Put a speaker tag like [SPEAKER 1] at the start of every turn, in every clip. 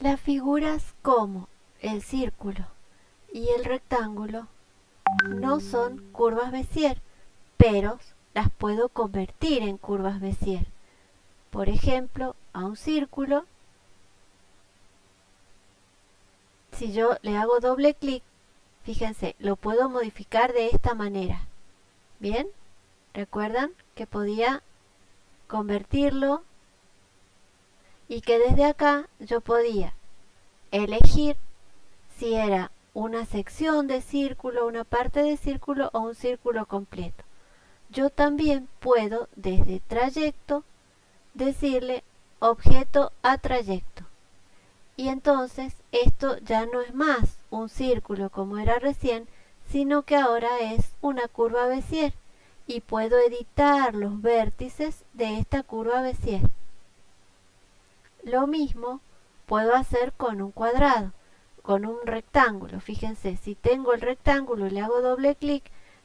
[SPEAKER 1] Las figuras como el círculo y el rectángulo no son curvas Bézier, pero las puedo convertir en curvas Bézier. Por ejemplo, a un círculo, si yo le hago doble clic, fíjense, lo puedo modificar de esta manera. ¿Bien? ¿Recuerdan que podía convertirlo y que desde acá yo podía elegir si era una sección de círculo, una parte de círculo o un círculo completo. Yo también puedo desde trayecto decirle objeto a trayecto. Y entonces esto ya no es más un círculo como era recién, sino que ahora es una curva Bézier y puedo editar los vértices de esta curva Bézier. Lo mismo puedo hacer con un cuadrado, con un rectángulo. Fíjense, si tengo el rectángulo y le hago doble clic,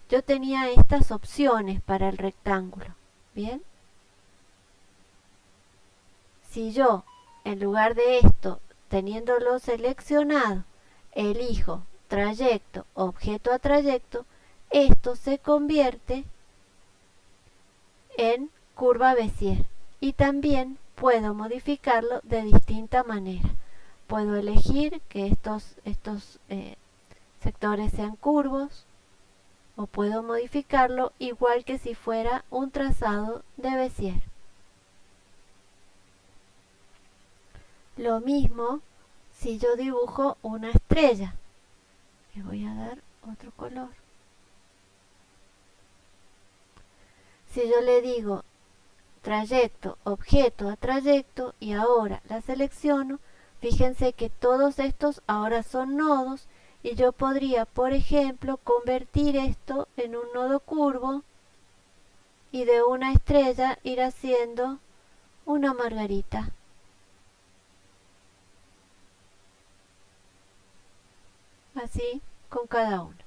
[SPEAKER 1] yo tenía estas opciones para el rectángulo. ¿Bien? Si yo, en lugar de esto, teniéndolo seleccionado, elijo trayecto, objeto a trayecto, esto se convierte en curva Bézier y también puedo modificarlo de distinta manera. Puedo elegir que estos, estos eh, sectores sean curvos o puedo modificarlo igual que si fuera un trazado de Bézier. Lo mismo si yo dibujo una estrella. Le voy a dar otro color. Si yo le digo trayecto, objeto a trayecto y ahora la selecciono, fíjense que todos estos ahora son nodos y yo podría, por ejemplo, convertir esto en un nodo curvo y de una estrella ir haciendo una margarita. así con cada uno.